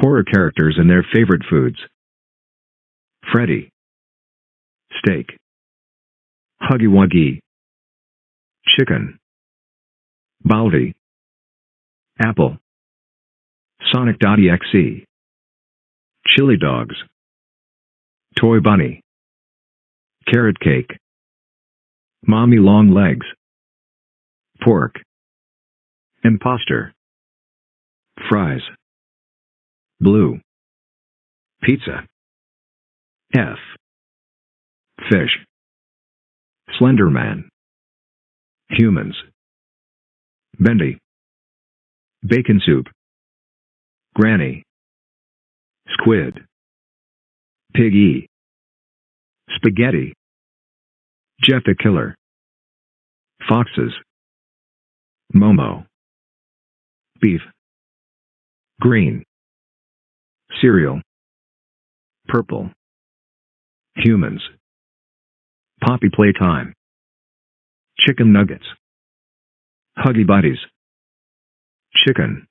Horror characters and their favorite foods. Freddy. Steak. Huggy Wuggy. Chicken. Baldi. Apple. Sonic.exe. Chili dogs. Toy bunny. Carrot cake. Mommy long legs. Pork. Imposter. Fries. Blue. Pizza. F. Fish. Slenderman. Humans. Bendy. Bacon soup. Granny. Squid. Piggy. Spaghetti. Jeff the Killer. Foxes. Momo. Beef. Green. Cereal. Purple. Humans. Poppy playtime. Chicken nuggets. Huggy Buddies. Chicken.